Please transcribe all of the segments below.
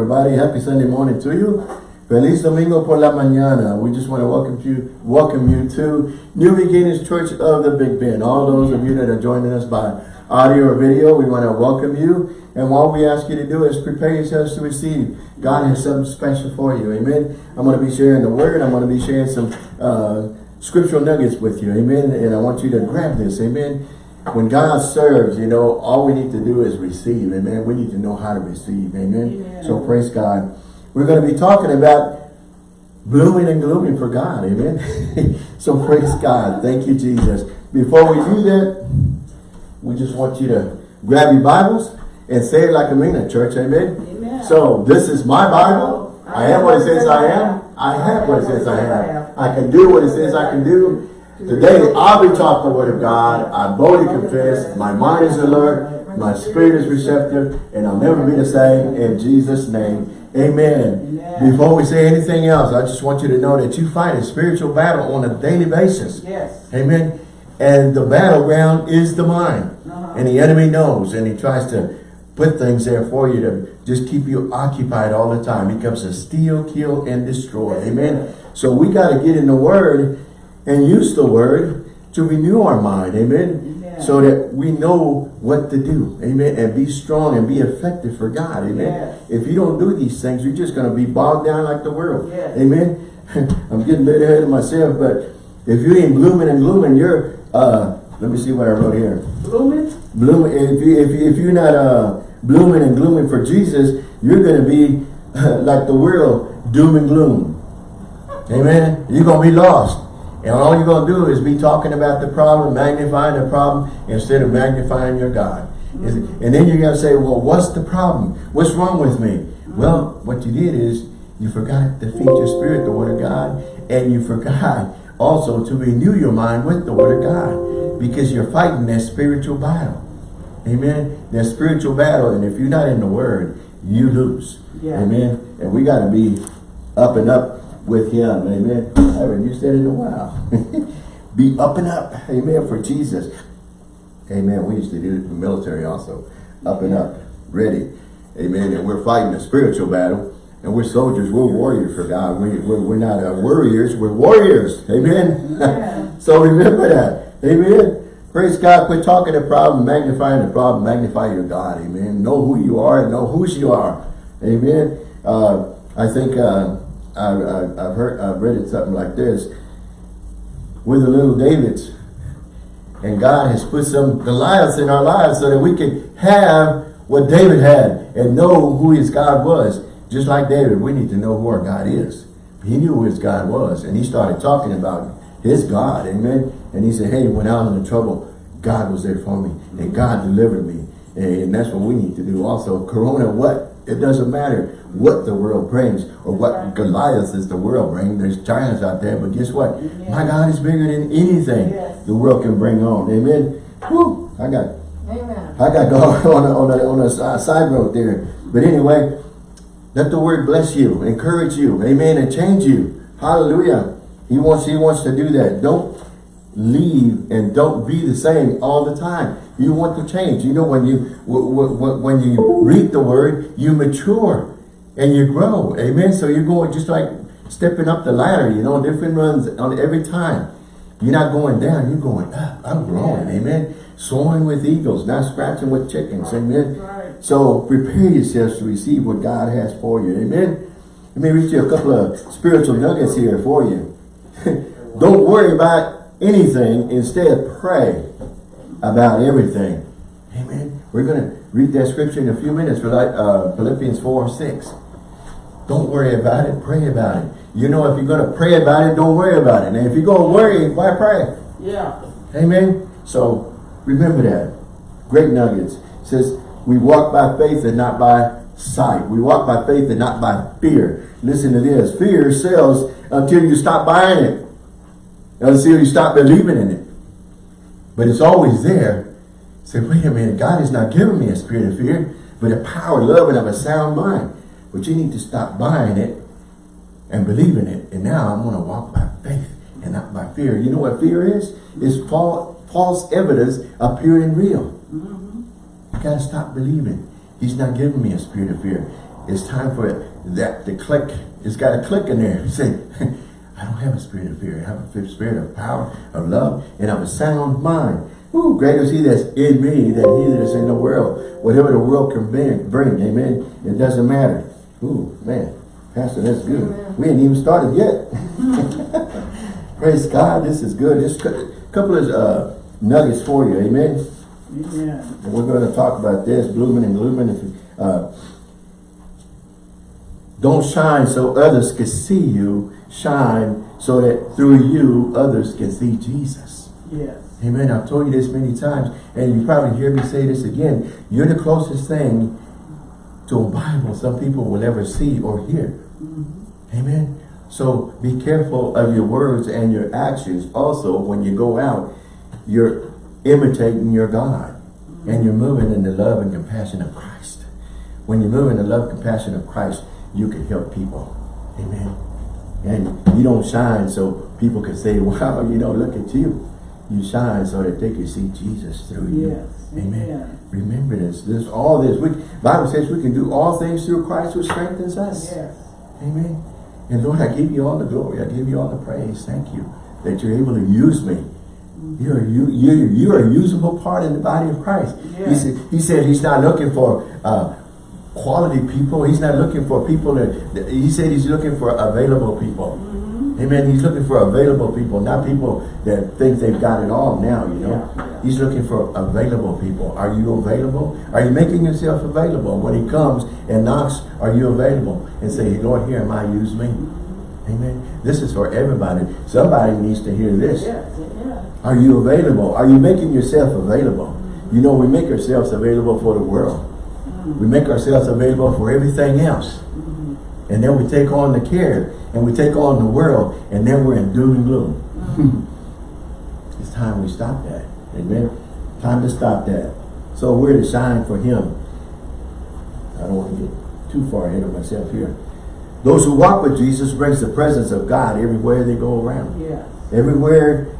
everybody. Happy Sunday morning to you. Feliz Domingo por la mañana. We just want to welcome you, welcome you to New Beginnings Church of the Big Bend. All those of you that are joining us by audio or video, we want to welcome you. And what we ask you to do is prepare yourselves to receive. God has something special for you. Amen. I'm going to be sharing the word. I'm going to be sharing some uh, scriptural nuggets with you. Amen. And I want you to grab this. Amen. When God serves, you know, all we need to do is receive. Amen. We need to know how to receive. Amen. Amen. So praise God. We're going to be talking about blooming and glooming for God. Amen. so praise God. Thank you, Jesus. Before we do that, we just want you to grab your Bibles and say it like a mean church. Amen. Amen. So this is my Bible. I am what it says I am. I have what it says I have. I can do what it says I can do. Today, I'll be taught the word of God. I boldly confess. My mind is alert. My spirit is receptive. And I'll never be the same. In Jesus' name, amen. amen. Before we say anything else, I just want you to know that you fight a spiritual battle on a daily basis. Yes. Amen. And the battleground is the mind. Uh -huh. And the enemy knows. And he tries to put things there for you to just keep you occupied all the time. He comes to steal, kill, and destroy. Amen. So we got to get in the word and use the word to renew our mind. Amen. Amen. So that we know what to do. Amen. And be strong and be effective for God. Amen. Yes. If you don't do these things, you're just going to be bogged down like the world. Yes. Amen. I'm getting a bit ahead of myself, but if you ain't blooming and glooming, you're, uh, let me see what I wrote here. Blooming? Blooming. If, you, if, you, if you're not uh, blooming and glooming for Jesus, you're going to be like the world, doom and gloom. Amen. You're going to be lost. And all you're going to do is be talking about the problem, magnifying the problem, instead of magnifying your God. Mm -hmm. And then you're going to say, well, what's the problem? What's wrong with me? Well, what you did is you forgot to feed your spirit the word of God, and you forgot also to renew your mind with the word of God because you're fighting that spiritual battle. Amen. That spiritual battle, and if you're not in the word, you lose. Yeah. Amen. And we got to be up and up with him. Amen. I haven't used that in a while. Be up and up. Amen. For Jesus. Amen. We used to do it in the military also. Up and up. Ready. Amen. And we're fighting a spiritual battle. And we're soldiers. We're warriors for God. We, we're, we're not uh, warriors. We're warriors. Amen. Yeah. so remember that. Amen. Praise God. Quit talking the problem, magnifying the problem, magnify your God. Amen. Know who you are and know whose you are. Amen. Uh, I think uh, I, have heard, I've read it something like this. We're the little Davids. And God has put some Goliaths in our lives so that we can have what David had and know who his God was. Just like David, we need to know who our God is. He knew who his God was. And he started talking about his God. Amen. And he said, hey, when I was in trouble, God was there for me. And God delivered me. And that's what we need to do also. Corona, what? It doesn't matter what the world brings or what Goliath is the world bring. There's giants out there, but guess what? My God is bigger than anything yes. the world can bring on. Amen. I got Amen. I got going on a, on a, on a side road there. But anyway, let the word bless you, encourage you, amen, and change you. Hallelujah. He wants he wants to do that. Don't leave and don't be the same all the time. You want to change. You know, when you when you read the word, you mature and you grow. Amen. So you're going just like stepping up the ladder, you know, different runs on every time. You're not going down, you're going up. I'm growing. Yeah. Amen. Soaring with eagles, not scratching with chickens. Amen. Right. So prepare yourselves to receive what God has for you. Amen. Let me read you a couple of spiritual nuggets here for you. Don't worry about anything. Instead, pray about everything. Amen. We're going to read that scripture in a few minutes for uh, Philippians 4 6. Don't worry about it. Pray about it. You know, if you're going to pray about it, don't worry about it. And if you're going to worry, why pray? Yeah. Amen. So remember that. Great nuggets. It says, we walk by faith and not by sight. We walk by faith and not by fear. Listen to this. Fear sells until you stop buying it. Until you stop believing in it. But it's always there. Say, wait a minute. God has not given me a spirit of fear, but a power, love, and of a sound mind. But you need to stop buying it and believing it. And now I'm going to walk by faith and not by fear. You know what fear is? It's false evidence appearing real. Mm -hmm. You got to stop believing. He's not giving me a spirit of fear. it's time for that to click. It's got to click in there. Say, I don't have a spirit of fear. I have a spirit of power, of love, and of a sound mind. Ooh, greater is he that's in me than he that is in the world. Whatever the world can bring, bring amen, it doesn't matter. Ooh, man, Pastor, that's good. Amen. We ain't even started yet. Praise God, this is good. This couple of uh, nuggets for you, amen. Yeah. And we're going to talk about this, blooming and glooming. Uh, don't shine so others can see you. Shine so that through you, others can see Jesus. Yes. Amen. I've told you this many times, and you probably hear me say this again. You're the closest thing to a Bible some people will ever see or hear. Mm -hmm. Amen. So be careful of your words and your actions. Also, when you go out, you're imitating your God. And you're moving in the love and compassion of Christ. When you move in the love and compassion of Christ, you can help people. Amen. And you don't shine so people can say, wow, you know, look at you you shine so that they can see Jesus through you. Amen. Remember this. This all this. We Bible says we can do all things through Christ who strengthens us. Yes. Amen. And Lord, I give you all the glory. I give you all the praise. Thank you that you're able to use me. Mm-hmm. You're you you you're a usable part in the body of Christ. He said he said he's not looking for uh, quality people. He's not looking for people that he said he's looking for available people. Mm -hmm. Amen. He's looking for available people, not people that think they've got it all now, you know. Yeah. He's looking for available people. Are you available? Are you making yourself available? When he comes and knocks, are you available? And say, Lord, here am I, use me. Amen. This is for everybody. Somebody needs to hear this. Yeah. Yeah. Are you available? Are you making yourself available? You know, we make ourselves available for the world. We make ourselves available for everything else. And then we take on the care and we take on the world and then we're in doom and gloom. Mm-hmm. it's time we stop that. Amen. Time to stop that. So we're to shine for him. I don't want to get too far ahead of myself here. Those who walk with Jesus brings the presence of God everywhere they go around. Yeah. Everywhere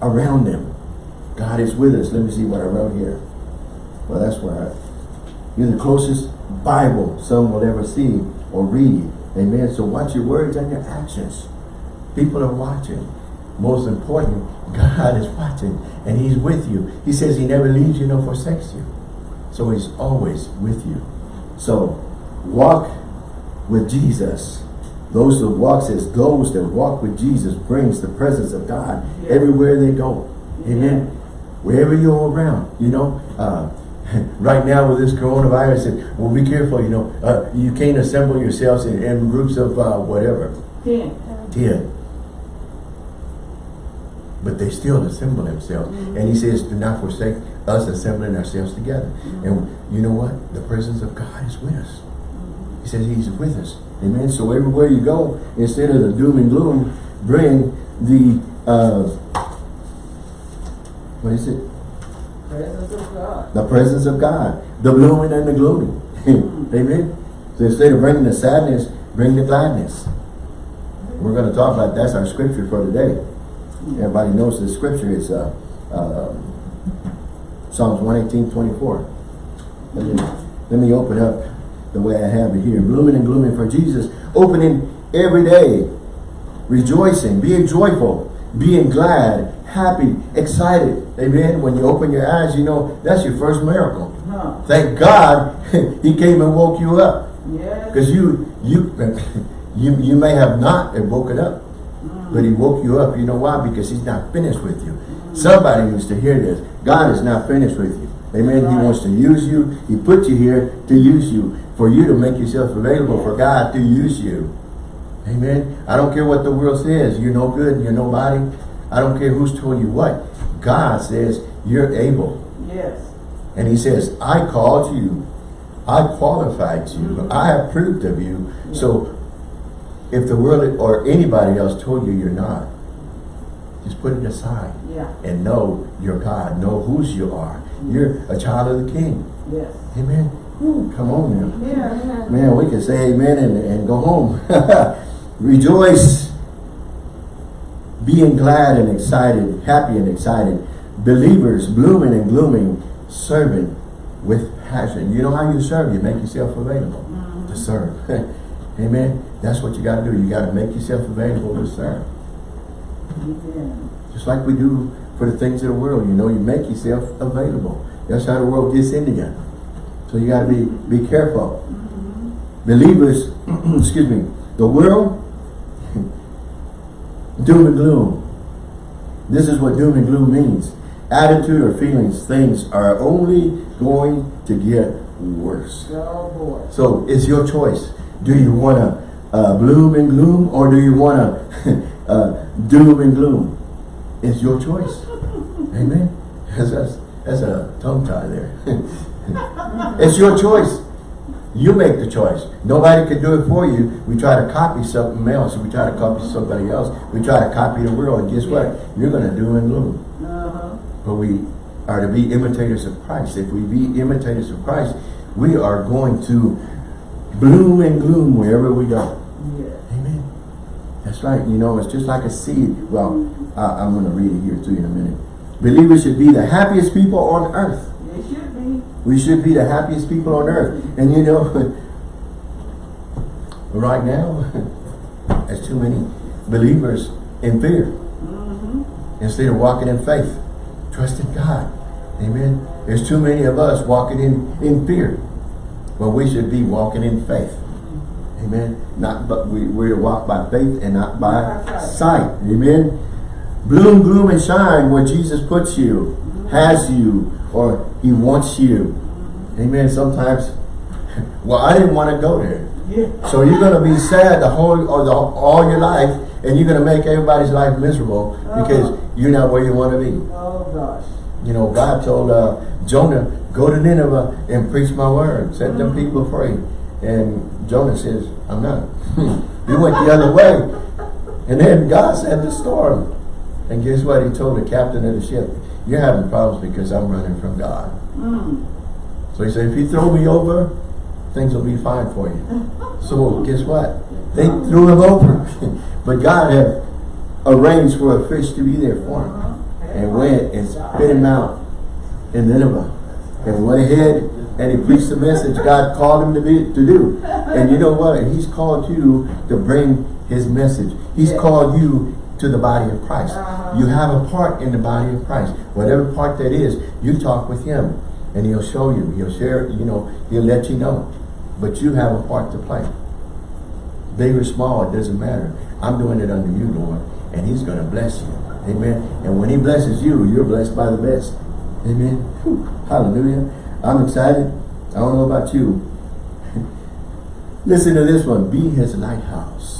around them. God is with us. Let me see what I wrote here. Well, that's where I, you're the closest Bible some will ever see or read. Amen. So watch your words and your actions. People are watching. Most important, God is watching and he's with you. He says he never leaves you nor forsakes you. So he's always with you. So walk with Jesus. Those that walk says those that walk with Jesus brings the presence of God yeah. everywhere they go. Amen. Yeah. Wherever you're around, you know, uh, right now with this coronavirus, and, well, be careful, you know, uh, you can't assemble yourselves in, in groups of uh, whatever. Ten. Ten. But they still assemble themselves. Mm -hmm. And he says, do not forsake us assembling ourselves together. Mm -hmm. And you know what? The presence of God is with us. Mm -hmm. He says he's with us. Amen. So everywhere you go, instead of the doom and gloom, bring the, uh, what is it? Presence of God. The presence of God. The blooming and the glooming. Amen. So instead of bringing the sadness, bring the gladness. We're going to talk about that's our scripture for today. Everybody knows the scripture is uh, uh, Psalms 118, 24. Let me, let me open up the way I have it here. Blooming and glooming for Jesus. Opening every day. Rejoicing. Being joyful. Being glad happy, excited. Amen. When you open your eyes, you know that's your first miracle. Huh. Thank God he came and woke you up. Because you you you you may have not woken up. Mm. But he woke you up. You know why? Because he's not finished with you. Mm. Somebody needs to hear this. God is not finished with you. Amen. Right. He wants to use you. He put you here to use you. For you to make yourself available for God to use you. Amen. I don't care what the world says. You're no good. You're nobody. I don't care who's told you what. God says you're able. Yes. And he says, I called you. I qualified you. Mm -hmm. I approved of you. Yeah. So if the world or anybody else told you you're not, just put it aside. Yeah. And know you're God. Know whose you are. Mm -hmm. You're a child of the king. Yes. Amen. Ooh, come on now. Yeah, Man, we can say amen and, and go home. Rejoice being glad and excited, happy and excited, believers blooming and glooming, serving with passion. You know how you serve? You make yourself available. Mm -hmm. to serve. Amen. That's what you got to do. You got to make yourself available to serve. Amen. Just like we do for the things of the world. You know, you make yourself available. That's how the world gets into you. So you got to be, be careful. Believers, excuse me, the world, doom and gloom. This is what doom and gloom means. Attitude or feelings, things are only going to get worse. Oh. So it's your choice. Do you want to uh, bloom and gloom or do you want to uh, doom and gloom? It's your choice. Amen. That's, that's, that's a tongue tie there. it's your choice. You make the choice. Nobody can do it for you. We try to copy something else. We try to copy somebody else. We try to copy the world. And guess what? You're going to do and gloom. Uh-huh. But we are to be imitators of Christ. If we be imitators of Christ, we are going to bloom and gloom wherever we go. Yeah. Amen. That's right. You know, it's just like a seed. Well, I, I'm going to read it here to you in a minute. Believers should be the happiest people on earth. They should be. We should be the happiest people on earth. And you know, right now, there's too many believers in fear. Mm-hmm. Instead of walking in faith, trusting God. Amen. There's too many of us walking in, in fear. But we should be walking in faith. Amen. Not but we, we're to walk by faith and not by sight. Amen. Bloom, gloom, and shine where Jesus puts you, has you, or he wants you. Amen. Sometimes, well, I didn't want to go there. Yeah. So you're going to be sad the whole or the, all your life, and you're going to make everybody's life miserable because Uh-huh. you're not where you want to be. Oh gosh. You know, God told uh, Jonah, go to Nineveh and preach my word, set them people free. And Jonah says, I'm not. he went the other way. And then God sent the storm. And guess what? He told the captain of the ship, you're having problems because I'm running from God. Mm. So he said, if you throw me over, things will be fine for you. So guess what? They threw him over. but God had arranged for a fish to be there for him. And went and spit him out in Nineveh. And went ahead and he preached the message God called him to be to do. And you know what? He's called you to bring his message. He's Yeah. called you to the body of Christ. Uh-huh. You have a part in the body of Christ. Whatever part that is, you talk with him and he'll show you. He'll share, you know, he'll let you know. But you have a part to play. Big or small, it doesn't matter. I'm doing it under you, Lord. And he's going to bless you. Amen. And when he blesses you, you're blessed by the best. Amen. Whew. Hallelujah. I'm excited. I don't know about you. Listen to this one. Be his lighthouse.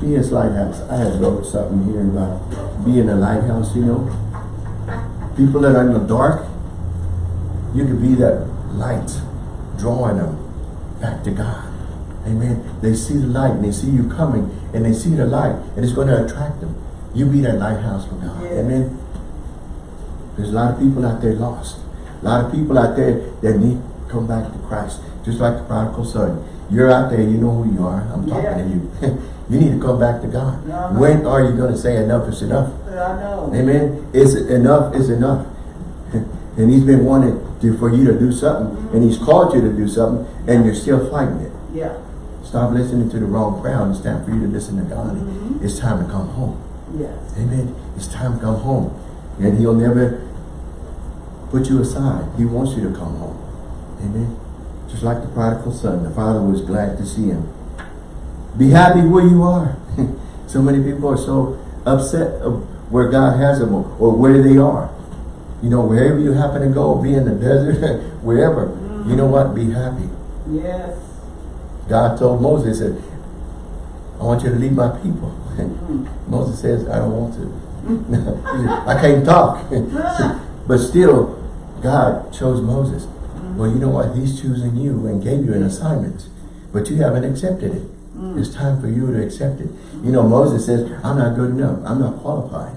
Be his lighthouse. I had wrote something here about being a lighthouse, you know. People that are in the dark, you could be that light, drawing them back to God. Amen. They see the light and they see you coming and they see the light and it's going to attract them. You be that lighthouse for God. Yeah. Amen. There's a lot of people out there lost. A lot of people out there that need to come back to Christ. Just like the prodigal son. You're out there, you know who you are. I'm talking Yeah. to you. you need to come back to God. When are you going to say enough is enough? I know. Amen. It's enough is enough. and he's been wanting to, for you to do something. And he's called you to do something. And you're still fighting it. Yeah. Stop listening to the wrong crowd. It's time for you to listen to God. Mhm. It's time to come home. Yes. Amen. It's time to come home. And he'll never put you aside. He wants you to come home. Amen. Just like the prodigal son. The father was glad to see him. Be happy where you are. so many people are so upset of where God has them or, or where they are. You know, wherever you happen to go, be in the desert, wherever. You know what? Be happy. Yes. God told Moses, said, I want you to lead my people. Mm. Moses says, I don't want to. I can't talk. but still, God chose Moses. Well, you know what? He's choosing you and gave you an assignment. But you haven't accepted it. Mm. It's time for you to accept it. You know, Moses says, I'm not good enough. I'm not qualified.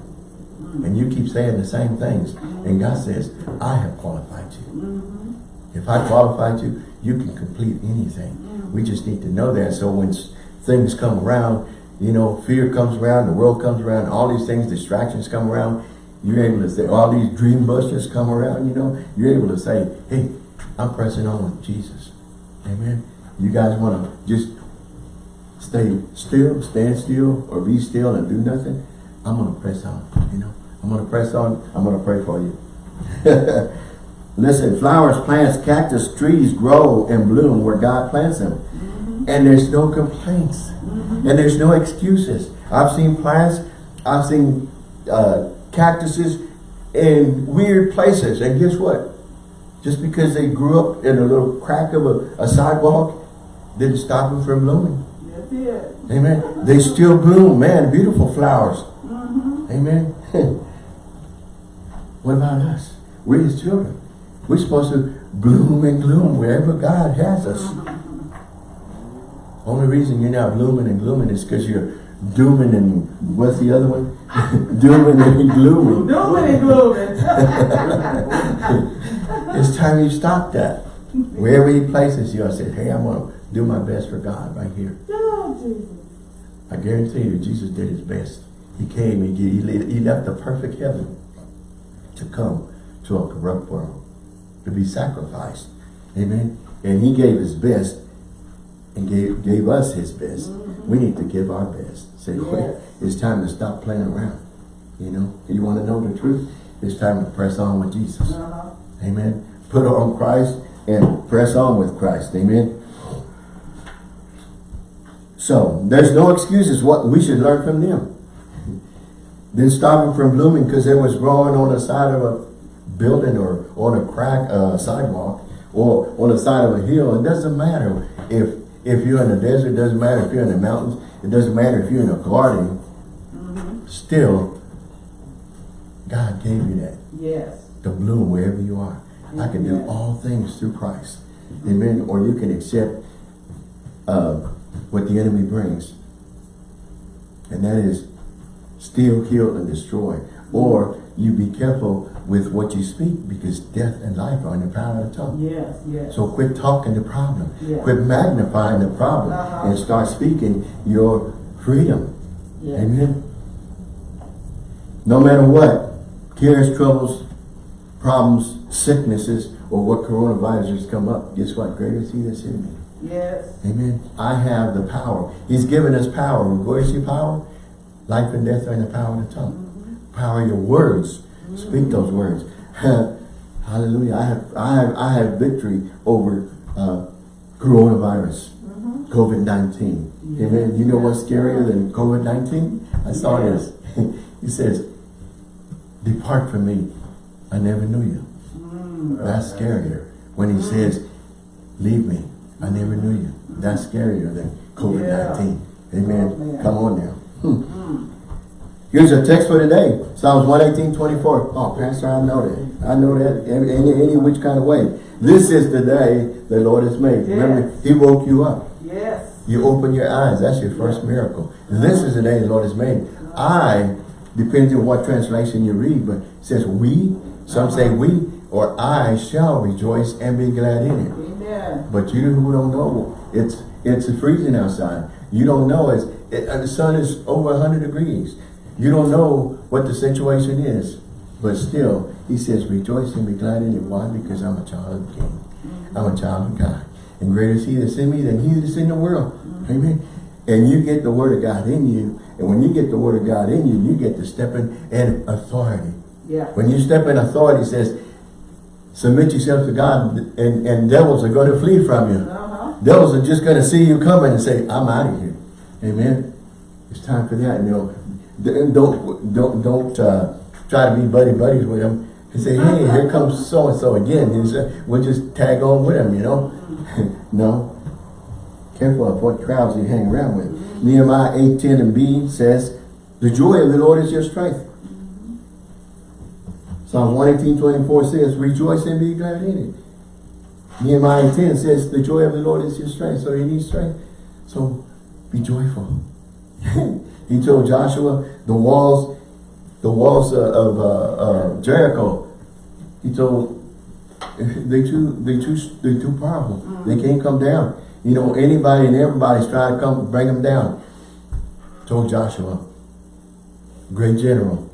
Mm. And you keep saying the same things. Mm-hmm. And God says, I have qualified you. Mm-hmm. If I qualified you, you can complete anything. Mm. We just need to know that. So when things come around, you know, fear comes around, the world comes around, all these things, distractions come around, you're able to say, all these dream busters come around, you know, you're able to say, hey, I'm pressing on with Jesus. Amen. You guys want to just stay still, stand still, or be still and do nothing? I'm going to press on, you know. I'm going to press on. I'm going to pray for you. Listen, flowers, plants, cactus, trees grow and bloom where God plants them. And there's no complaints. And there's no excuses. I've seen plants, I've seen uh, cactuses in weird places. And guess what? Just because they grew up in a little crack of a, a sidewalk, didn't stop them from blooming. Amen. They still bloom. Man, beautiful flowers. Mm-hmm. Amen. what about us? We're his children. We're supposed to bloom and gloom wherever God has us. Mm-hmm. Only reason you're not blooming and glooming is because you're dooming and what's the other one? dooming and glooming. Dooming and glooming. It's time you stop that. Wherever he places you, I said, hey, I'm going to do my best for God right here. Oh, Jesus. I guarantee you, Jesus did his best. He came, he, he, he left the perfect heaven to come to a corrupt world, to be sacrificed. Amen. And he gave his best and gave, gave us his best. We need to give our best. Say, Yes. it's time to stop playing around. You know, you want to know the truth? It's time to press on with Jesus. Uh-huh. Amen. Put on Christ and press on with Christ. Amen. So, there's no excuses. What we should learn from them. Didn't stop them from blooming because it was growing on the side of a building or on a crack uh, sidewalk or on the side of a hill. It doesn't matter if if you're in the desert. It doesn't matter if you're in the mountains. It doesn't matter if you're in a garden. Still, God gave you that Yes. to bloom wherever you are. I can do all things through Christ. Amen. Or you can accept uh, what the enemy brings. And that is steal, kill, and destroy. Or you be careful with what you speak because death and life are in the power of the tongue. Yes, yes. So quit talking the problem. Yeah. Quit magnifying the problem Uh-huh. and start speaking your freedom. yes. Amen. No matter what, cares, troubles, problems, sicknesses, or what coronavirus has come up, guess what? Greater is he that's in me. Yes. Amen. I have the power. He's given us power. Where is your power? Life and death are in the power of the tongue. Mm-hmm. Power of your words. Speak mm-hmm. those words. Hallelujah. I have I have I have victory over uh, coronavirus. Mm-hmm. COVID-19. Amen. You know what's scarier than COVID-19? I saw Yeah. this. he says, Depart from me. I never knew you. Mm. That's scarier. When he says, Leave me. I never knew you. That's scarier than COVID-19. Amen. Oh. Come on now. Hmm. Here's a text for today. Psalms 118, 24. Oh, Pastor, I know that. I know that any, any, any which kind of way. This is the day the Lord has made. Remember, he woke you up. Yes. You open your eyes. That's your first miracle. This is the day the Lord has made. I, depends on what translation you read, but it says we, some say we, or I shall rejoice and be glad in it. Amen. But you who don't know, it's it's freezing outside. You don't know, it's, it, uh, the sun is over 100 degrees. You don't know what the situation is. But still, he says, rejoice and be glad in it. Why? Because I'm a child of the King. I'm a child of God. And greater is he that's in me than he that's in the world. Amen. And you get the word of God in you. And when you get the word of God in you, you get to step in, in authority. Yeah. When you step in authority, it says, submit yourself to God and, and devils are going to flee from you. Uh-huh. Devils are just going to see you coming and say, I'm out of here. Amen. It's time for that. You know, don't don't don't uh, try to be buddy buddies with them and say, hey, here comes so and so again. You say, we'll just tag on with them. You know, no. Careful of what crowds you hang around with. Nehemiah 8, 10 and B says, the joy of the Lord is your strength. Psalm 118, 24 says, rejoice and be glad in it. Nehemiah 10 says, the joy of the Lord is your strength. So you need strength. So be joyful. he told Joshua, the walls, the walls uh, of uh, uh, Jericho, he told, they too, they too, they too powerful. They can't come down. You know, anybody and everybody's trying to come bring them down. Told Joshua, great general,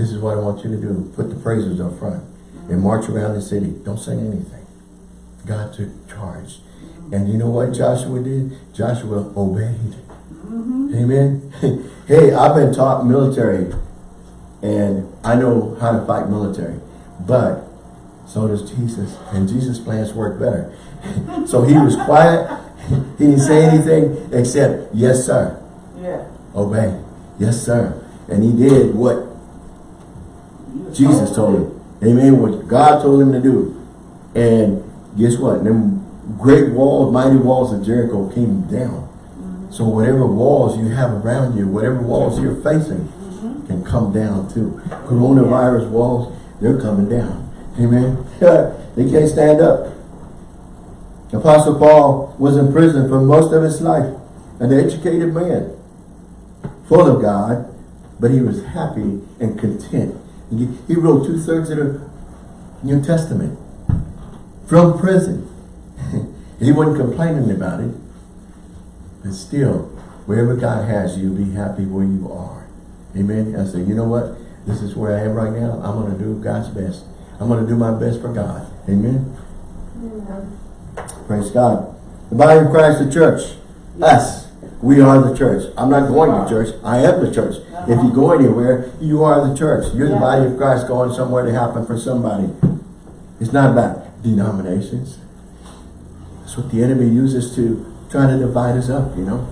this is what I want you to do. Put the praises up front and march around the city. Don't say anything. God took charge. And you know what Joshua did? Joshua obeyed. Mm-hmm. Amen. hey, I've been taught military and I know how to fight military. But so does Jesus. And Jesus' plans work better. so he was quiet. He didn't say anything except, yes, sir. Yeah. Obey. Yes, sir. And he did what Jesus told him. Amen. What God told him to do. And guess what? Them great walls, mighty walls of Jericho came down. So whatever walls you have around you, whatever walls you're facing, mm-hmm. can come down too. Coronavirus walls, they're coming down. Amen. they can't stand up. Apostle Paul was in prison for most of his life. An educated man, full of God, but he was happy and content. He, wrote two-thirds of the New Testament from prison. he wasn't complaining about it. But still, wherever God has you, be happy where you are. Amen. I said, you know what? This is where I am right now. I'm going to do God's best. I'm going to do my best for God. Amen. Praise God. The body of Christ, the church. Us. We are the church. I'm not going to church. I am the church. If you go anywhere, you are the church. You're the body of Christ going somewhere to happen for somebody. It's not about denominations. That's what the enemy uses to try to divide us up, you know.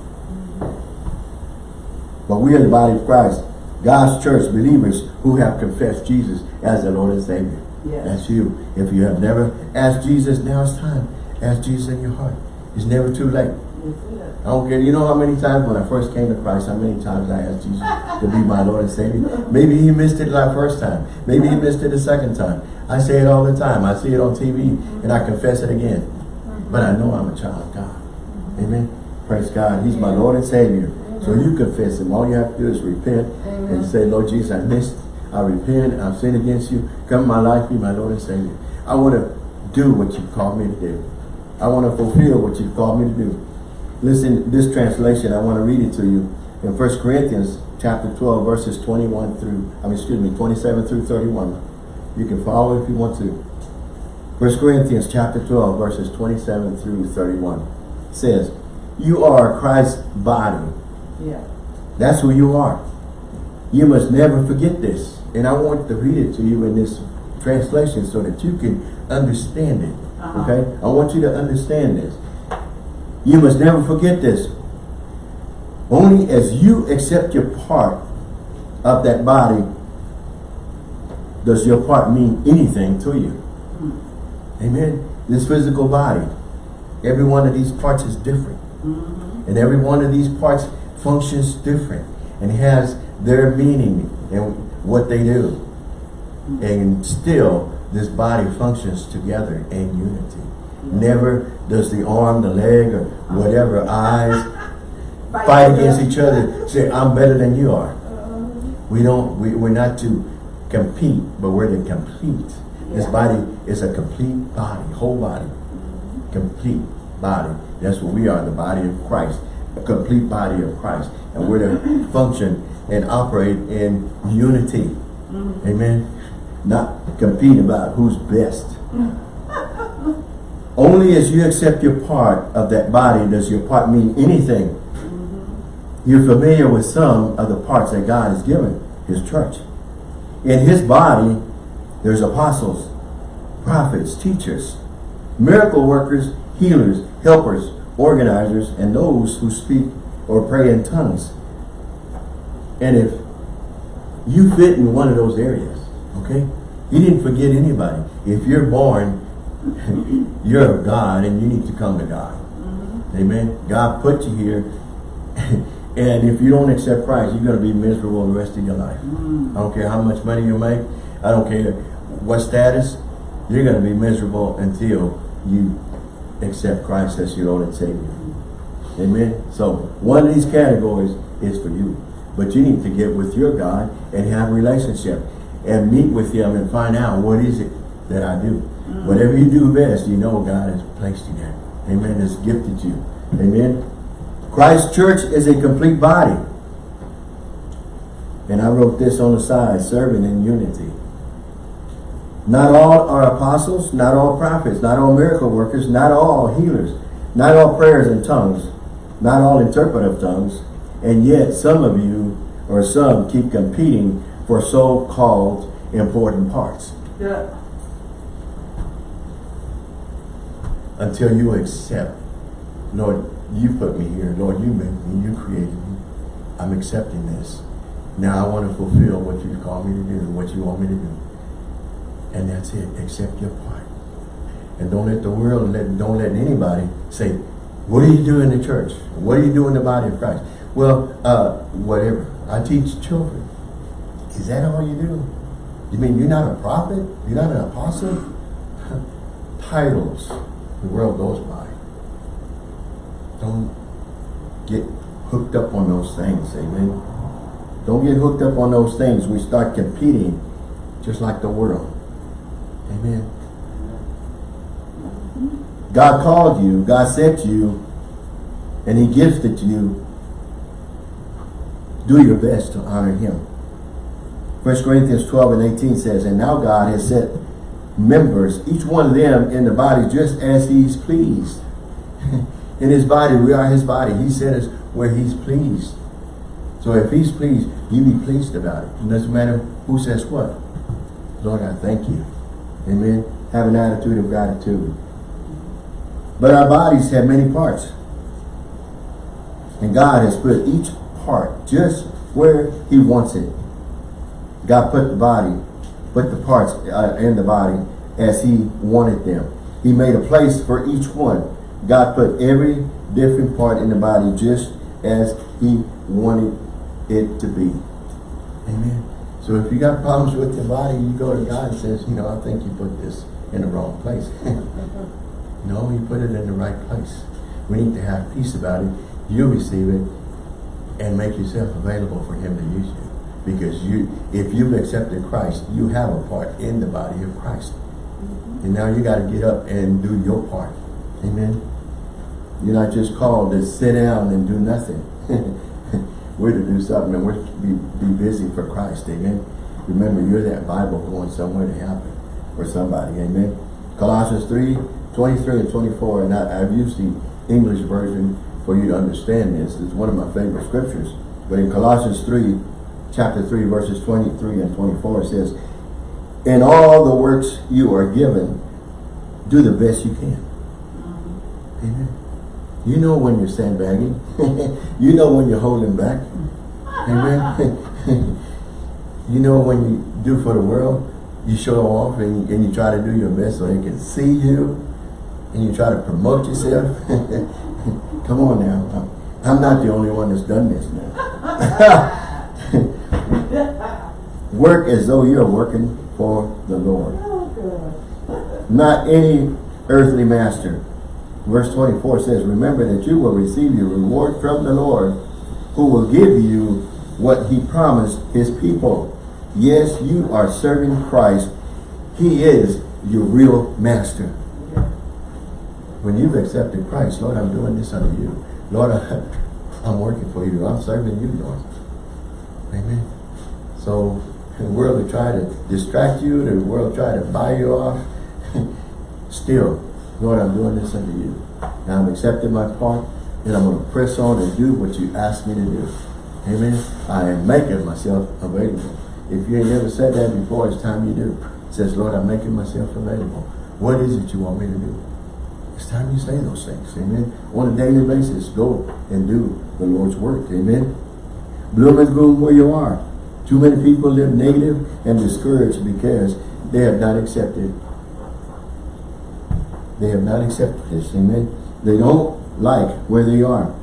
But we are the body of Christ. God's church, believers who have confessed Jesus as the Lord and Savior. Yes. That's you. If you have never asked Jesus, now it's time. Ask Jesus in your heart. It's never too late. I don't care. You know how many times when I first came to Christ, how many times I asked Jesus to be my Lord and Savior? Maybe he missed it the first time. Maybe he missed it the second time. I say it all the time. I see it on TV and I confess it again. But I know I'm a child of God. Amen. Praise God. He's my Lord and Savior. So you confess him. All you have to do is repent and say, Lord Jesus, I missed. I repent. I've sinned against you. Come my life. Be my Lord and Savior. I want to do what you've called me to do. I want to fulfill what you've called me to do. Listen, this translation, I want to read it to you. In 1 Corinthians chapter 12, verses 21 through, I mean, excuse me, 27 through 31. You can follow if you want to. 1 Corinthians chapter 12, verses 27 through 31 says, You are Christ's body. Yeah. That's who you are. You must never forget this. And I want to read it to you in this translation so that you can understand it. Uh-huh. Okay? I want you to understand this. You must never forget this. Only as you accept your part of that body does your part mean anything to you. Mm-hmm. Amen. This physical body, every one of these parts is different. Mm-hmm. And every one of these parts functions different and has their meaning and what they do. Mm-hmm. And still, this body functions together in unity. Never does the arm, the leg, or whatever, eyes, fight against each other. Say, I'm better than you are. Uh-huh. We don't, we, we're not to compete, but we're to complete. This body is a complete body, whole body. Mm-hmm. Complete body. That's what we are, the body of Christ. A complete body of Christ. And we're to mm-hmm. function and operate in unity. Mm-hmm. Amen. Not compete about who's best. Only as you accept your part of that body does your part mean anything. You're familiar with some of the parts that God has given His church. In His body, there's apostles, prophets, teachers, miracle workers, healers, helpers, organizers, and those who speak or pray in tongues. And if you fit in one of those areas, okay? He didn't forget anybody. If you're born, you're of God and you need to come to God. Mm-hmm. Amen. God put you here. and if you don't accept Christ, you're going to be miserable the rest of your life. Mm. I don't care how much money you make. I don't care what status. You're going to be miserable until you accept Christ as your Lord and Savior. Mm-hmm. Amen. So one of these categories is for you. But you need to get with your God and have a relationship and meet with him and find out what is it that I do. Whatever you do best, you know God has placed you there. Amen. Has gifted you. Amen. Christ's church is a complete body. And I wrote this on the side, serving in unity. Not all are apostles, not all prophets, not all miracle workers, not all healers, Not all prayers in tongues, not all interpretive tongues, and yet some of you or some keep competing for so-called important parts Yeah. Until you accept, Lord, you put me here. Lord, you made me. You created me. I'm accepting this. Now I want to fulfill what you call me to do, and what you want me to do. And that's it. Accept your part. And don't let the world, let, don't let anybody say, what do you do in the church? What do you do in the body of Christ? Well, uh, whatever. I teach children. Is that all you do? You mean you're not a prophet? You're not an apostle? Titles the world goes by. Don't get hooked up on those things, amen. Don't get hooked up on those things. We start competing just like the world. Amen. God called you, God sent you, and He gifted you. Do your best to honor Him. 1 Corinthians 12 and 18 says, And now God has set members, each one of them in the body, just as He's pleased. in His body, we are His body. He set us where He's pleased. So if He's pleased, you be pleased about it. It doesn't matter who says what. Lord, I thank you. Amen. Have an attitude of gratitude. But our bodies have many parts. And God has put each part just where He wants it. God put the body, put the parts uh, in the body as He wanted them. He made a place for each one. God put every different part in the body just as He wanted it to be. Amen. So if you got problems with your body, you go to God and says, you know, I think you put this in the wrong place. no, you put it in the right place. We need to have peace about it. You receive it and make yourself available for Him to use you. Because you, if you've accepted Christ, you have a part in the body of Christ. Mm-hmm. And now you got to get up and do your part. Amen. You're not just called to sit down and do nothing. we're to do something and we're to be, be busy for Christ. Amen. Remember, you're that Bible going somewhere to happen for somebody. Amen. Colossians 3, 23 and 24. And I, I've used the English version for you to understand this. It's one of my favorite scriptures. But in Colossians 3, chapter 3, verses 23 and 24, it says, In all the works you are given, do the best you can. Mm-hmm. Amen. You know when you're sandbagging. you know when you're holding back. Amen. you know when you do for the world, you show off and, and you try to do your best so they can see you and you try to promote yourself. Come on now. I'm not the only one that's done this now. Work as though you're working for the Lord. Not any earthly master. Verse 24 says, Remember that you will receive your reward from the Lord, who will give you what he promised his people. Yes, you are serving Christ. He is your real master. When you've accepted Christ, Lord, I'm doing this under you. Lord, I'm working for you. I'm serving you, Lord. Amen. So the world will try to distract you. The world will try to buy you off. Still, Lord, I'm doing this unto you. Now I'm accepting my part, and I'm going to press on and do what you asked me to do. Amen. I am making myself available. If you ain't never said that before, it's time you do. It says, Lord, I'm making myself available. What is it you want me to do? It's time you say those things. Amen. On a daily basis, go and do the Lord's work. Amen. Bloom and gloom where you are. Too many people live negative and discouraged because they have not accepted. They have not accepted this. Amen. They don't like where they are.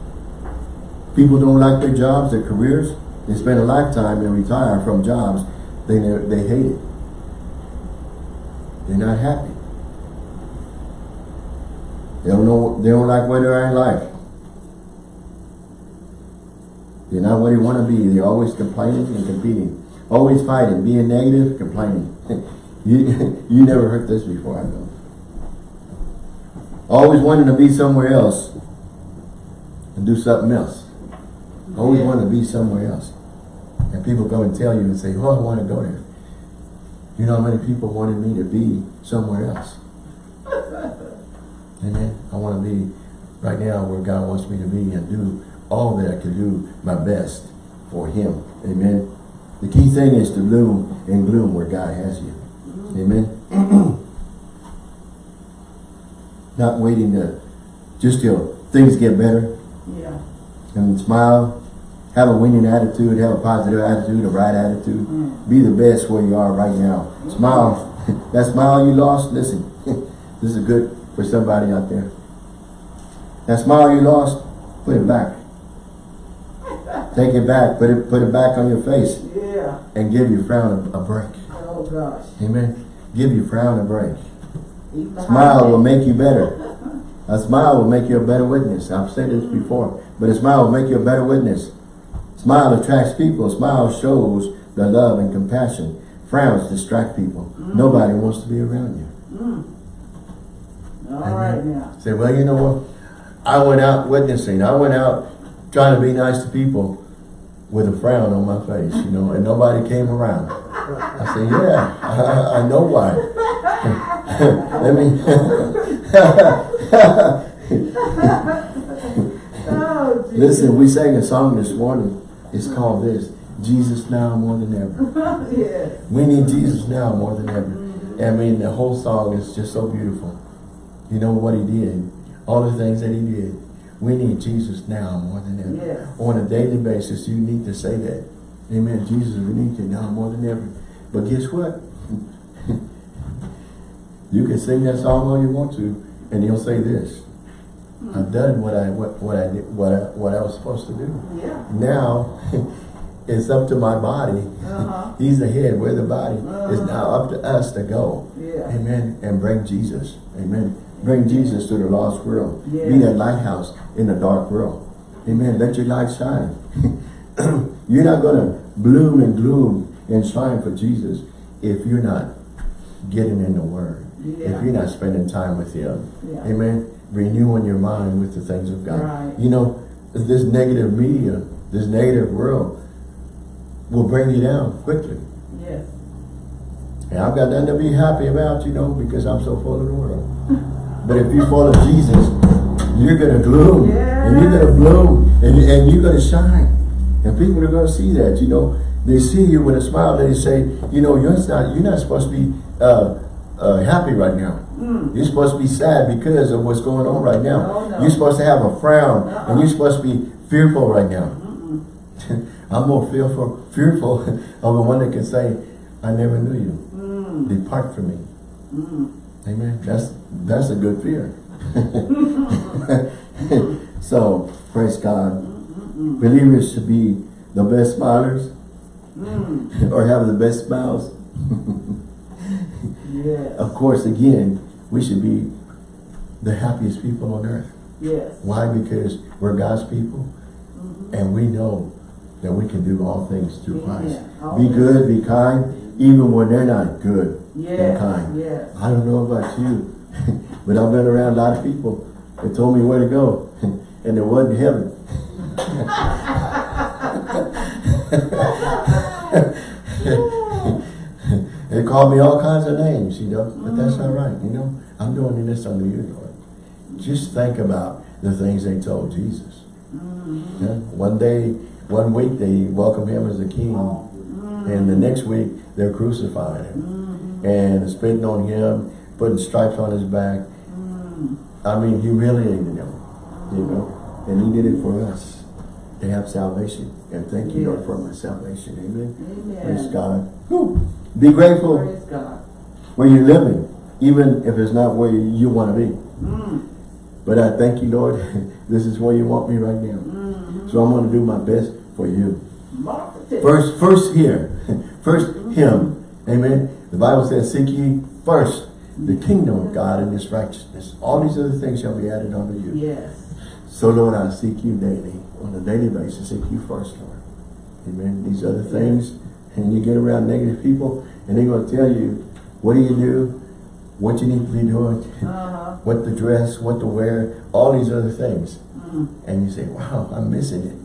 People don't like their jobs, their careers. They spend a lifetime and retire from jobs they they hate it. They're not happy. They don't know. They don't like where they are in life. They're not where they want to be. They're always complaining and competing. Always fighting, being negative, complaining. you, you never heard this before, I know. Always wanting to be somewhere else and do something else. Always Yeah. want to be somewhere else. And people come and tell you and say, oh, I want to go there. You know how many people wanted me to be somewhere else? and then I want to be right now where God wants me to be and do all that I can do my best for him. Amen. The key thing is to bloom and gloom where God has you. Amen. Not waiting to just till things get better Yeah. and smile. Have a winning attitude, have a positive attitude, a right attitude. Mm. Be the best where you are right now. Smile. that smile you lost, listen. this is good for somebody out there. That smile you lost, put it back. Take it back. Put it put it back on your face Yeah. and give your frown a, a break. Oh gosh. Amen. Give your frown a break. Smile will make you better. A smile will make you a better witness. I've said this before, but a smile will make you a better witness. Smile attracts people. Smile shows the love and compassion. Frowns distract people. Mm. Nobody wants to be around you. Mm. All right now. Say, well, you know what? I went out witnessing. I went out trying to be nice to people with a frown on my face, you know, and nobody came around. I said, yeah, I, I know why. Let me... Oh, Listen, we sang a song this morning. It's called this, Jesus Now More Than Ever. yes. We need Jesus now more than ever. I mean, the whole song is just so beautiful. You know what he did, all the things that he did. We need Jesus now more than ever. Yes. On a daily basis, you need to say that. Amen. Jesus, we need you now more than ever. But guess what? you can sing that song all you want to, and he'll say this. I've done what I what, what I did what I, what I was supposed to do. Yeah. Now it's up to my body. Uh-huh. He's the head, we're the body. It's Uh-huh. now up to us to go. Yeah. Amen. And bring Jesus. Amen. Bring Jesus to the lost world. Be Yeah. that lighthouse in the dark world. Amen. Let your light shine. you're not going to bloom and gloom and shine for Jesus if you're not getting in the Word. Yeah. If you're not spending time with Him. Yeah. Amen. Renewing your mind with the things of God. Right. You know, this negative media, this negative world will bring you down quickly. Yes. And I've got nothing to be happy about, you know, because I'm so full of the world. But if you follow Jesus, you're going to gloom. And you're going to bloom. And, and you're going to shine. And people are going to see that, you know. They see you with a smile. They say, you know, you're not, you're not supposed to be uh, uh, happy right now. Mm. You're supposed to be sad because of what's going on right now. No, no. You're supposed to have a frown. Uh-uh. And you're supposed to be fearful right now. Mm-mm. I'm more fearful, fearful of the one that can say, I never knew you. Mm. Depart from me. Amen. That's that's a good fear. so praise God. Believers should be the best smilers Mm. or have the best smiles. Yes. of course, again, we should be the happiest people on earth. Yes. Why? Because we're God's people Mhm. and we know that we can do all things through Christ. Yeah. Be good, be kind, even when they're not good and kind. Yes. I don't know about you, but I've been around a lot of people that told me where to go, and it wasn't heaven. they called me all kinds of names, you know, but that's not right, you know. I'm doing this under you, Lord. Just think about the things they told Jesus. Mm. Yeah? One day, one week they welcome him as a king, Mm. And the next week they're crucifying him Mm. and spitting on him, putting stripes on his back. Mm. I mean, humiliating him, you know. And he did it for us to have salvation. And thank you, Lord, for my salvation. Amen. Amen. Praise God. Whew. Be grateful Praise God. where you're living, even if it's not where you want to be. Mm. But I thank you, Lord. this is where you want me right now. Mm. So I'm going to do my best for you. First, first here. First him. Amen. The Bible says, seek ye first the kingdom of God and his righteousness. All these other things shall be added unto you. Yes. So Lord, I seek you daily. On a daily basis, seek you first, Lord. Amen. These other things, and you get around negative people, and they're going to tell you, what do you do? What you need to be doing? Uh-huh. what to dress, what to wear, all these other things. Mm. And you say, wow, I'm missing it.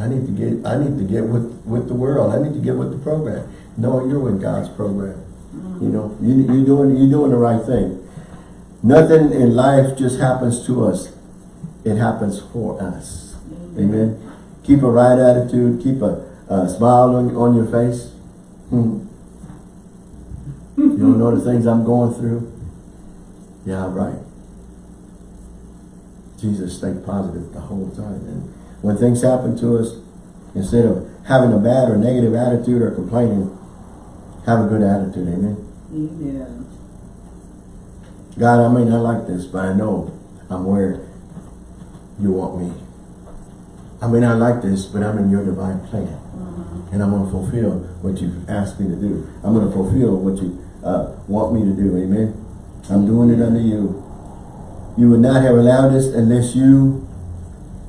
I need to get I need to get with, with the world. I need to get with the program. No, you're with God's program. You know, you, you're doing you're doing the right thing. Nothing in life just happens to us. it happens for us. Amen. Keep a right attitude. Keep a, a smile on, on your face. Hmm. You don't know the things I'm going through? Yeah, right. Jesus stayed positive the whole time. And when things happen to us, instead of having a bad or negative attitude or complaining, have a good attitude. Amen. Amen. God, I may not like this, but I know I'm where you want me. I may not like this, but I'm in your divine plan. Mm-hmm. And I'm going to fulfill what you've asked me to do. I'm going to fulfill what you uh, want me to do. Amen. I'm doing it under you. You would not have allowed this unless you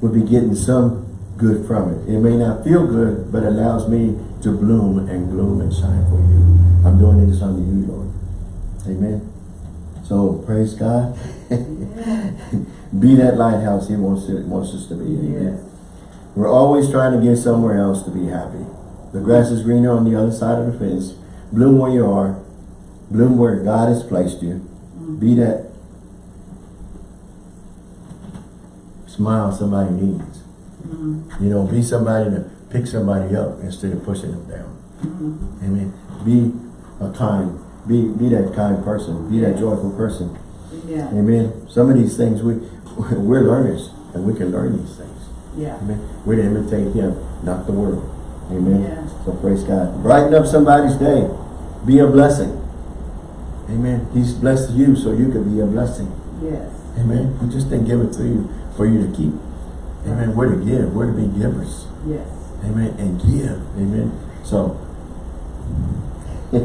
would be getting some good from it. It may not feel good, but allows me to bloom and gloom and shine for you. I'm doing this under you, Lord. Amen. So praise God. be that lighthouse He wants to, wants us to be. Amen. Yes. We're always trying to get somewhere else to be happy. The grass is greener on the other side of the fence. Bloom where you are. Bloom where God has placed you. Be that smile somebody needs. Mm-hmm. You know, be somebody to pick somebody up instead of pushing them down. Mm-hmm. Amen. Be a kind, be be that kind person. Be that joyful person. Yeah. Amen. Some of these things we we're learners and we can learn these things. Yeah. Amen. We're to imitate him, not the world. Amen. Yeah. So praise God. Brighten up somebody's day. Be a blessing. Amen. He's blessed you so you can be a blessing. Yes. Amen. He just didn't give it to you for you to keep. Amen. We're to give. We're to be givers. Yes. Amen. And give. Amen. So,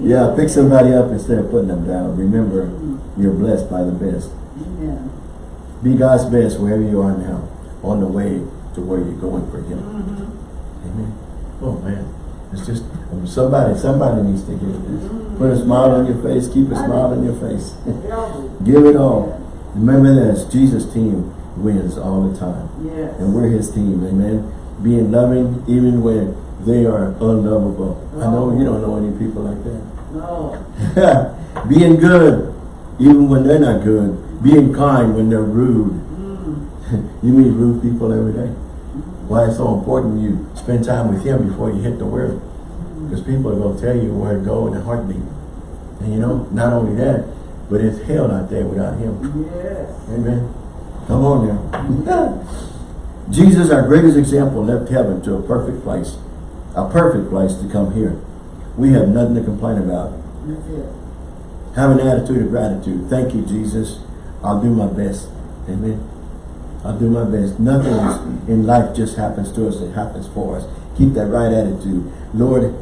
yeah, pick somebody up instead of putting them down. Remember, you're blessed by the best. Amen. Be God's best wherever you are now, on the way to where you're going for Him. Mm-hmm. Amen. Oh man, it's just somebody. Somebody needs to hear this. Put a smile on your face. Keep a smile on your face. Give it all. Remember this: Jesus' team wins all the time, Yes. and we're His team. Amen. Being loving even when they are unlovable. I know you don't know any people like that. No. Being good even when they're not good. Being kind when they're rude. Mm. you meet rude people every day. Why it's so important you spend time with him before you hit the world. Because people are going to tell you where to go in a heartbeat. And you know, not only that, but it's hell out there without him. Yes. Amen. Come on now. Jesus, our greatest example, left heaven to a perfect place. A perfect place to come here. We have nothing to complain about. Have an attitude of gratitude. Thank you, Jesus. I'll do my best. Amen. I'll do my best. Nothing in life just happens to us. It happens for us. Keep that right attitude. Lord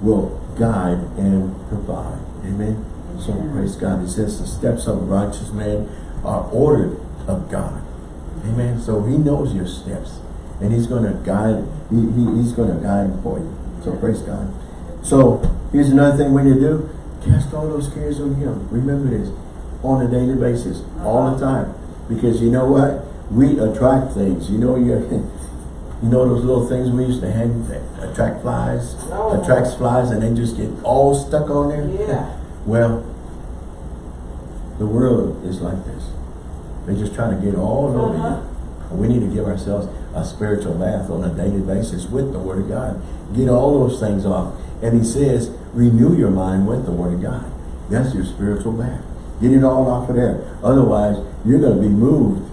will guide and provide. Amen. So praise God. He says the steps of a righteous man are ordered of God. Amen. So he knows your steps. And he's going to guide. He, he, he's going to guide them for you. So praise God. So here's another thing when you do. Cast all those cares on him. Remember this. On a daily basis. All the uh-huh. time. Because you know what? We attract things. You know you you know those little things we used to hang that attract flies? Oh. Attracts flies and they just get all stuck on there? Yeah. Well, the world is like this. They're just try to get all over Uh-huh. you. And we need to give ourselves a spiritual bath on a daily basis with the Word of God. Get all those things off. And he says, renew your mind with the Word of God. That's your spiritual bath. Get it all off of there. Otherwise, you're going to be moved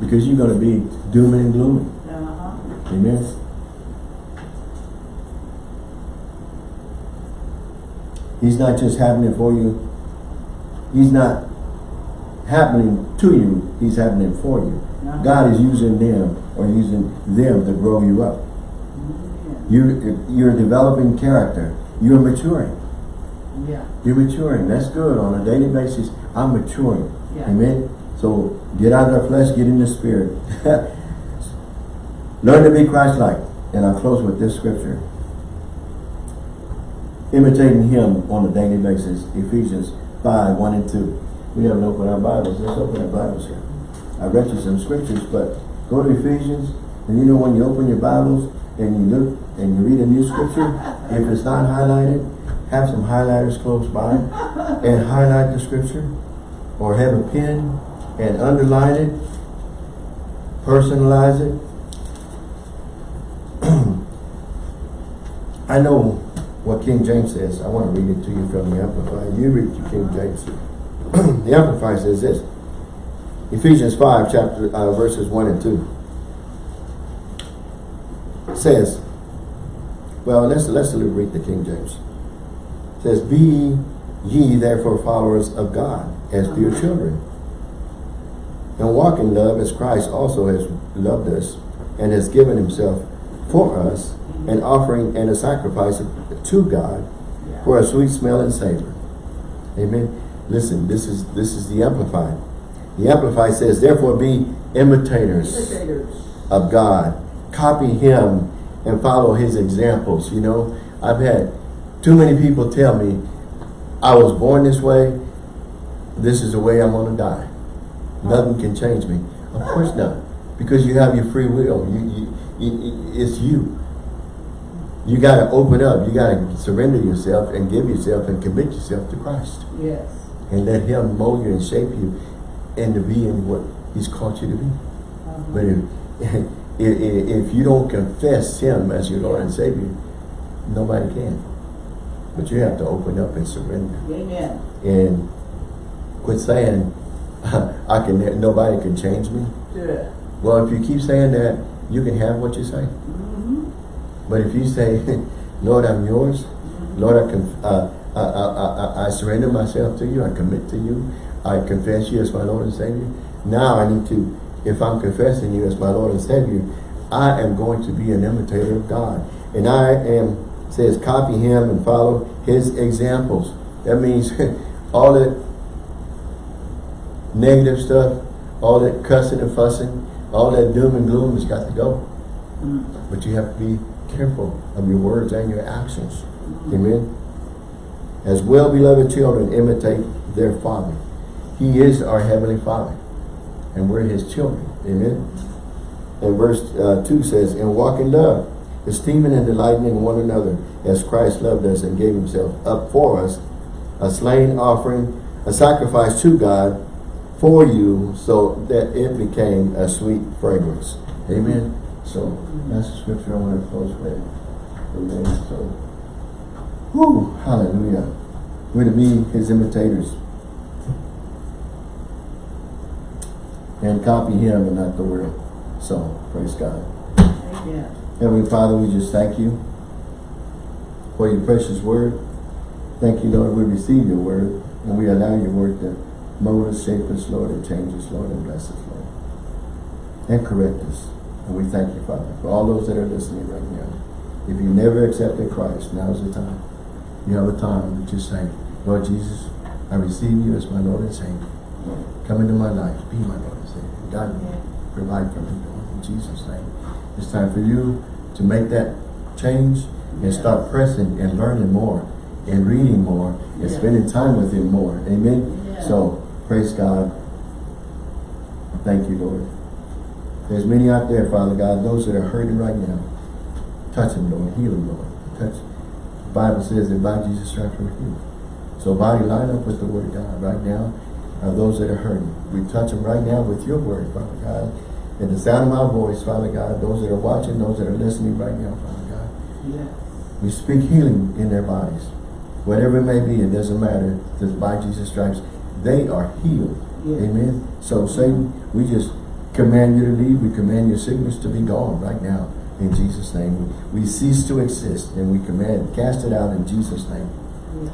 because you're going to be doom and glooming. Uh-huh. Amen. He's not just happening for you. He's not happening to you. He's happening for you. Uh-huh. God is using them or using them to grow you up. Amen. You, you're developing character. You're maturing. Yeah. You're maturing. That's good. On a daily basis, I'm maturing. Yeah. Amen. So get out of the flesh, get in the spirit. Learn to be Christ-like. And I'll close with this scripture. Imitating him on a daily basis. Ephesians 5, 1 and 2. We haven't opened our Bibles. Let's open our Bibles here. I read you some scriptures, but go to Ephesians. And you know when you open your Bibles and you look and you read a new scripture, if it's not highlighted, have some highlighters close by and highlight the scripture or have a pen and underline it, personalize it. I know what King James says. I want to read it to you from the Amplified. You read the King James. the Amplified says this. Ephesians 5, chapter uh, verses 1 and 2. Says, well, let's let's read the King James. says, Be ye therefore followers of God as dear children. And walk in love as Christ also has loved us and has given himself for us an offering and a sacrifice to God for a sweet smell and savor. Amen. Listen, this is this is the Amplified. The Amplified says, therefore be imitators, Imitators. of God. Copy him and follow his examples. You know, I've had too many people tell me, I was born this way, this is the way I'm going to die. Nothing can change me. Of course not. Because you have your free will. You, you, you it's you. You got to open up. You got to surrender yourself and give yourself and commit yourself to Christ. Yes. And let him mold you and shape you into being what he's called you to be. Uh-huh. But if, if, if you don't confess him as your Lord and Savior, nobody can. But you have to open up and surrender. Amen. And quit saying, I can. nobody can change me. Yeah. Well, if you keep saying that, you can have what you say. Mm-hmm. But if you say, Lord, I'm yours. Mm-hmm. Lord, I, can, uh, I, I, I, I surrender myself to you. I commit to you. I confess you as my Lord and Savior. Now I need to, if I'm confessing you as my Lord and Savior, I am going to be an imitator of God. And I am, says, copy him and follow his examples. That means all that negative stuff, all that cussing and fussing, all that doom and gloom has got to go. Mm. But you have to be careful of your words and your actions. Amen. As well beloved children imitate their father. He is our heavenly father. And we're his children. Amen. And verse uh, 2 says, And walk in love, esteeming and delighting in one another, as Christ loved us and gave himself up for us, a slain offering, a sacrifice to God for you, so that it became a sweet fragrance. Amen. So that's the scripture I want to close with. Amen. So, whew, hallelujah. We're to be his imitators. And copy him and not the world. So, praise God. Amen. Heavenly Father, we just thank you for your precious word. Thank you, Lord, we receive your word and we allow your word to mold us, shape us, Lord, and change us, Lord, and bless us, Lord. And correct us. And we thank you, Father, for all those that are listening right now. If you never accepted Christ, now's the time. You have a time to just say, Lord Jesus, I receive you as my Lord and Savior. Come into my life, be my Lord and Savior. God, provide for me, Lord, in Jesus' name. It's time for you to make that change and start pressing and learning more and reading more and Yeah. spending time with him more. Amen? Yeah. So, praise God. Thank you, Lord. There's many out there, Father God, those that are hurting right now. Touch them, Lord. Heal them, Lord. Touch. The Bible says that by Jesus' stripes we're healed. So body, line up with the word of God right now. Uh, those that are hurting. We touch them right now with your word, Father God. And the sound of my voice, Father God, those that are watching, those that are listening right now, Father God. Yes. We speak healing in their bodies. Whatever it may be, it doesn't matter. Because by Jesus' stripes, they are healed. Amen. So Satan, we just command you to leave. We command your sickness to be gone right now. In Jesus' name. We, we cease to exist and we command, cast it out in Jesus' name.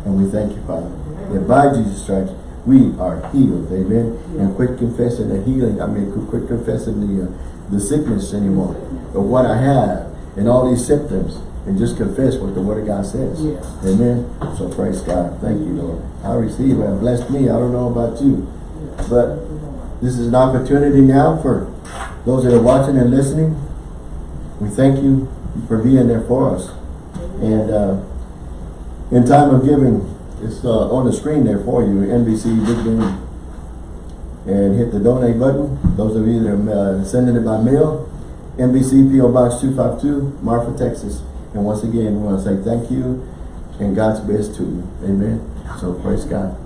And we thank you, Father. That by Jesus' stripes, we are healed. Amen. And quit confessing the healing. I mean, quit- quit confessing the, uh, the sickness anymore. Of what I have and all these symptoms. And just confess what the Word of God says. Yes. Amen. So praise God. Thank you, Lord. I receive and Bless me. I don't know about you. But this is an opportunity now for those that are watching and listening. We thank you for being there for us. And uh, in time of giving, it's uh, on the screen there for you, NBC Big Game. And hit the donate button. Those of you that are uh, sending it by mail, NBC PO Box 252, Marfa, Texas. And once again, we want to say thank you and God's best to you. Amen. So praise God.